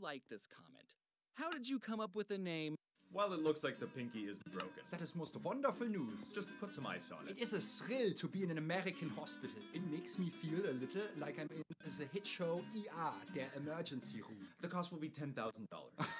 like this comment. How did you come up with the name? Well, it looks like the pinky is broken. That is most wonderful news. Just put some ice on it. It is a thrill to be in an American hospital. It makes me feel a little like I'm in the hit show ER, der emergency room. The cost will be $10,000.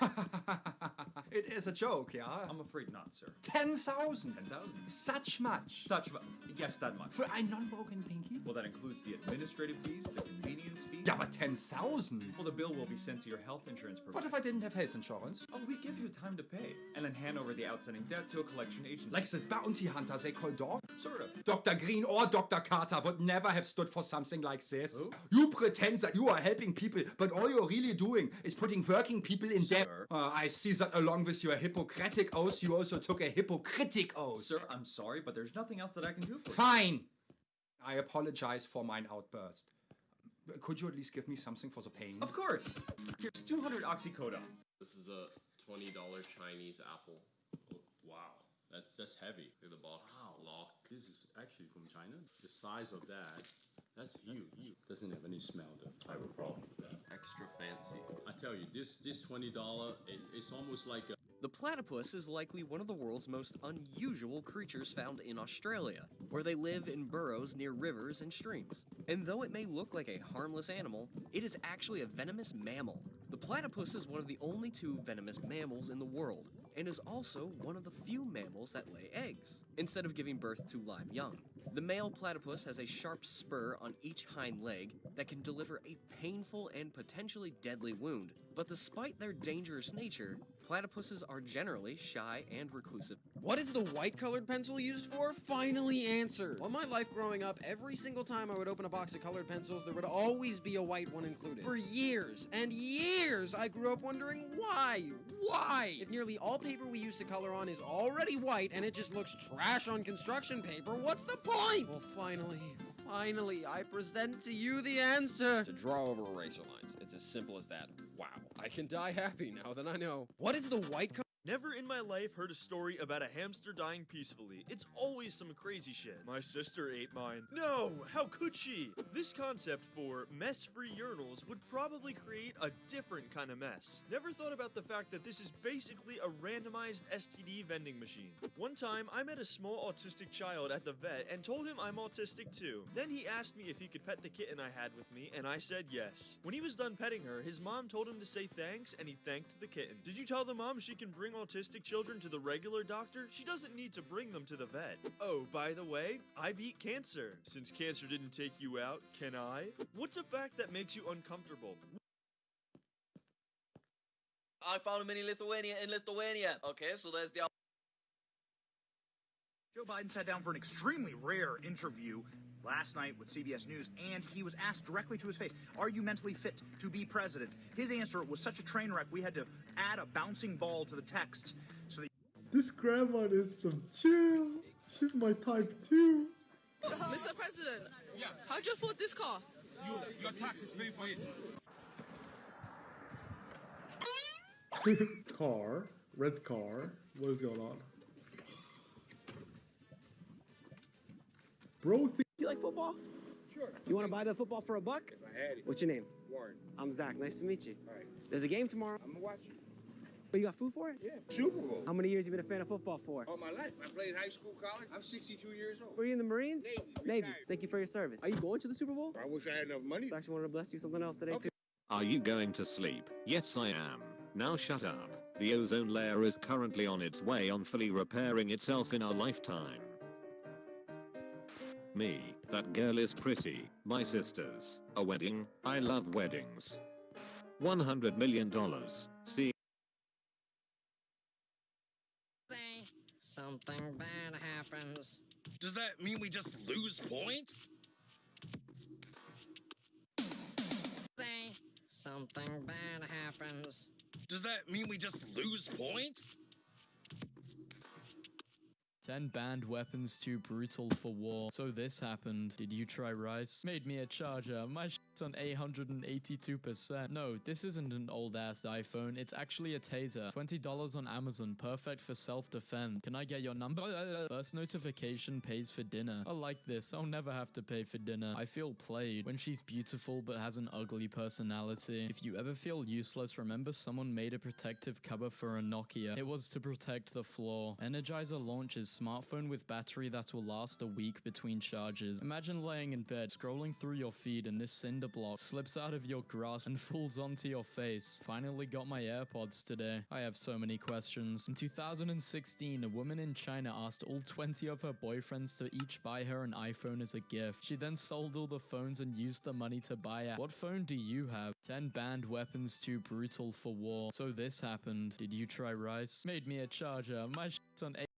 it is a joke, yeah? I'm afraid not, sir. 10,000! 10,000? Such much! Such, mu- yes, that much. For a non-broken pinky? Well, that includes the administrative fees, the convenience fees. Yeah, but 10,000! Well, the bill will be sent to your health insurance provider. What if I didn't have health insurance? Oh, we give you time to pay, and then hand over the outstanding debt to a collection agency. Like the bounty hunter they call Doc? sort of. Dr. Greene or Dr. Carter would never have stood for something like this. Who? You pretend that you are helping people, but all you're really doing is putting working people in debt. Sir. Uh, I see that along with your Hippocratic oath, you also took a hypocritic oath. Sir, I'm sorry, but there's nothing else that I can do. Fine. I apologize for mine outburst. Could you at least give me something for the pain? Of course. Here's 200 oxycodone. This is a twenty dollar Chinese apple. Oh, wow, that's that's heavy. Look at the box. Lock. This is actually from China. The size of that, that's huge. Doesn't have any smell though. I have a problem with that. Extra fancy. I tell you, this this twenty dollar, it, it's almost like a The platypus is likely one of the world's most unusual creatures found in Australia, where they live in burrows near rivers and streams. And though it may look like a harmless animal, it is actually a venomous mammal. The platypus is one of the only two venomous mammals in the world, and is also one of the few mammals that lay eggs, instead of giving birth to live young. The male platypus has a sharp spur on each hind leg that can deliver a painful and potentially deadly wound. But despite their dangerous nature, platypuses are generally shy and reclusive. What is the white colored pencil used for? Finally answered. All my life growing up, every single time I would open a box of colored pencils, there would always be a white one included. For years and years, I grew up wondering why? Why? If nearly all paper we use to color on is already white and it just looks trash on construction paper, what's the point? Well, finally, finally, I present to you the answer. To draw over eraser lines. It's as simple as that. Wow. I can die happy now that I know. What is the white color? Never in my life heard a story about a hamster dying peacefully. It's always some crazy shit. My sister ate mine. No, how could she? This concept for mess-free urinals would probably create a different kind of mess. Never thought about the fact that this is basically a randomized STD vending machine. One time, I met a small autistic child at the vet and told him I'm autistic too. Then he asked me if he could pet the kitten I had with me, and I said yes. When he was done petting her, his mom told him to say thanks, and he thanked the kitten. Did you tell the mom she can bring autistic children to the regular doctor? She doesn't need to bring them to the vet. Oh, by the way, I beat cancer. Since cancer didn't take you out, can I? What's a fact that makes you uncomfortable? I found him in Lithuania in Lithuania. Okay, so there's the Joe Biden sat down for an extremely rare interview last night with CBS News, and he was asked directly to his face, Are you mentally fit to be president? His answer was such a train wreck, we had to add a bouncing ball to the text. So the This grandma is some chill. She's my type too. Mr. President, how'd you afford this car? You, your taxes pay for it. car, red car. What is going on? Bro, think You like football? Sure. You want to buy the football for a buck? If I had it. What's your name? Warren. I'm Zach. Nice to meet you. All right. There's a game tomorrow. I'm gonna watch it. Oh, you got food for it? Yeah. Super Bowl. How many years you been a fan of football for? All my life. I played high school, college. I'm 62 years old. Were you in the Marines? Navy. Navy. retired. Thank you for your service. Are you going to the Super Bowl? I wish I had enough money. I actually wanted to bless you something else today Okay. too. Are you going to sleep? Yes, I am. Now shut up. The ozone layer is currently on its way on fully repairing itself in our lifetime. Me, that girl is pretty. My sisters, a wedding. I love weddings. $100 million. See. Say something bad happens. Does that mean we just lose points? Say something bad happens. Does that mean we just lose points? 10 banned weapons too brutal for war. So this happened. Did you try rice? Made me a charger. My shit's on 882%. No, this isn't an old ass iPhone. It's actually a taser. $20 on Amazon. Perfect for self-defense. Can I get your number? First notification pays for dinner. I like this. I'll never have to pay for dinner. I feel played when she's beautiful but has an ugly personality. If you ever feel useless, remember someone made a protective cover for a Nokia. It was to protect the floor. Energizer launches smartphone with battery that will last a week between charges. Imagine laying in bed, scrolling through your feed, and this cinder block slips out of your grasp and falls onto your face. Finally got my AirPods today. I have so many questions. In 2016, a woman in China asked all 20 of her boyfriends to each buy her an iPhone as a gift. She then sold all the phones and used the money to buy it. What phone do you have? 10 banned weapons too brutal for war. So this happened. Did you try rice? Made me a charger. My shit's on